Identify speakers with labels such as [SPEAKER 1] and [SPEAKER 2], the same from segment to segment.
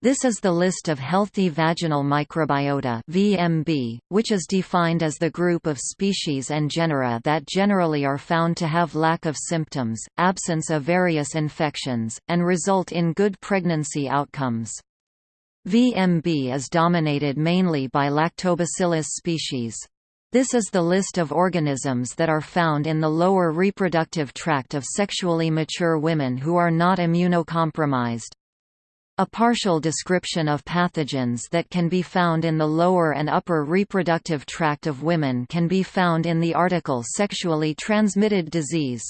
[SPEAKER 1] This is the list of healthy vaginal microbiota VMB, which is defined as the group of species and genera that generally are found to have lack of symptoms, absence of various infections, and result in good pregnancy outcomes. VMB is dominated mainly by Lactobacillus species. This is the list of organisms that are found in the lower reproductive tract of sexually mature women who are not immunocompromised. A partial description of pathogens that can be found in the lower and upper reproductive tract of women can be found in the article Sexually transmitted disease.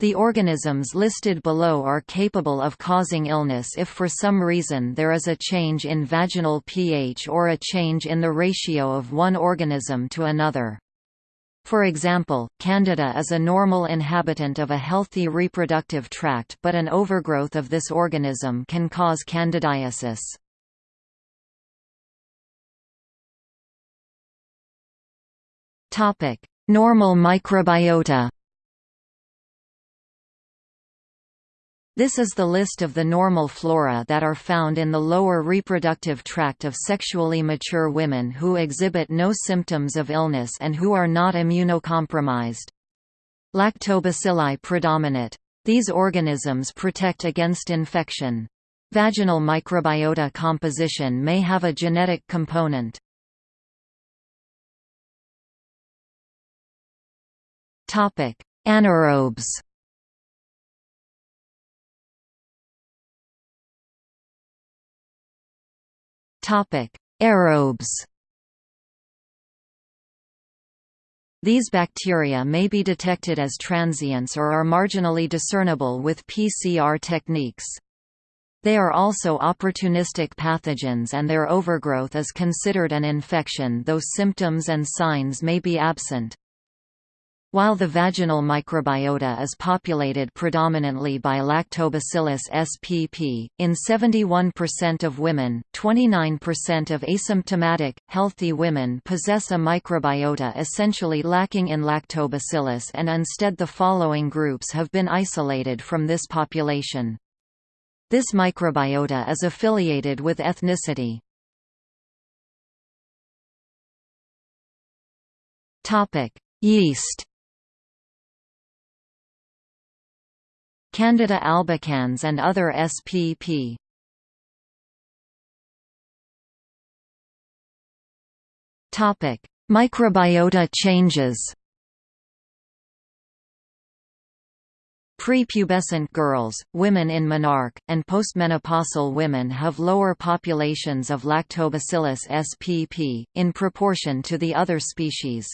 [SPEAKER 1] The organisms listed below are capable of causing illness if for some reason there is a change in vaginal pH or a change in the ratio of one organism to another. For example, Candida is a normal inhabitant of a healthy reproductive tract but an overgrowth of this organism can cause candidiasis. Normal microbiota This is the list of the normal flora that are found in the lower reproductive tract of sexually mature women who exhibit no symptoms of illness and who are not immunocompromised. Lactobacilli predominate. These organisms protect against infection. Vaginal microbiota composition may have a genetic component. Anaerobes Aerobes These bacteria may be detected as transients or are marginally discernible with PCR techniques. They are also opportunistic pathogens and their overgrowth is considered an infection though symptoms and signs may be absent. While the vaginal microbiota is populated predominantly by Lactobacillus spp, in 71% of women, 29% of asymptomatic, healthy women possess a microbiota essentially lacking in lactobacillus and instead the following groups have been isolated from this population. This microbiota is affiliated with ethnicity. Yeast Candida albicans and other SPP. Topic: Microbiota changes. Prepubescent girls, women in menarche, and postmenopausal women have lower populations of Lactobacillus spp, in proportion to the other species.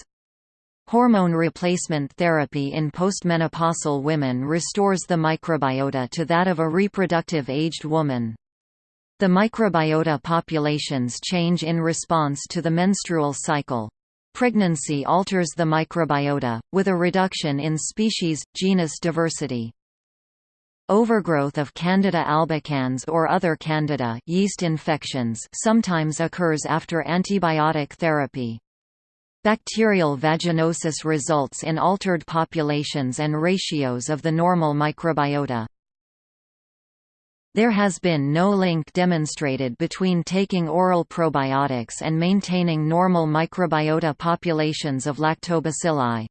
[SPEAKER 1] Hormone replacement therapy in postmenopausal women restores the microbiota to that of a reproductive aged woman. The microbiota populations change in response to the menstrual cycle. Pregnancy alters the microbiota, with a reduction in species, genus diversity. Overgrowth of Candida albicans or other Candida yeast infections sometimes occurs after antibiotic therapy. Bacterial vaginosis results in altered populations and ratios of the normal microbiota. There has been no link demonstrated between taking oral probiotics and maintaining normal microbiota populations of lactobacilli.